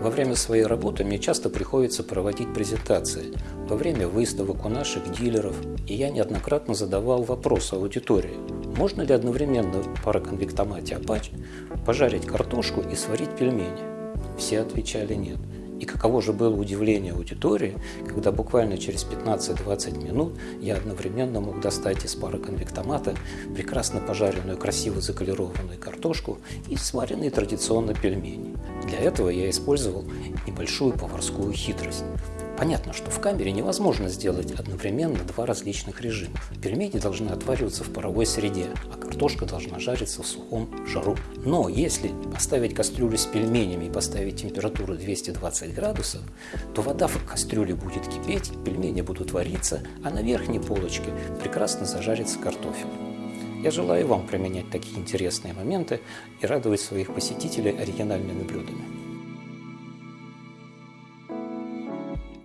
Во время своей работы мне часто приходится проводить презентации, во время выставок у наших дилеров, и я неоднократно задавал вопрос аудитории, можно ли одновременно в пароконвектомате Apache пожарить картошку и сварить пельмени? Все отвечали нет. И каково же было удивление аудитории, когда буквально через 15-20 минут я одновременно мог достать из пара конвектомата прекрасно пожаренную, красиво заколированную картошку и сваренные традиционно пельмени. Для этого я использовал небольшую поварскую хитрость. Понятно, что в камере невозможно сделать одновременно два различных режима. Пельмени должны отвариваться в паровой среде, а картошка должна жариться в сухом жару. Но если поставить кастрюлю с пельменями и поставить температуру 220 градусов, то вода в кастрюле будет кипеть, пельмени будут вариться, а на верхней полочке прекрасно зажарится картофель. Я желаю вам применять такие интересные моменты и радовать своих посетителей оригинальными блюдами.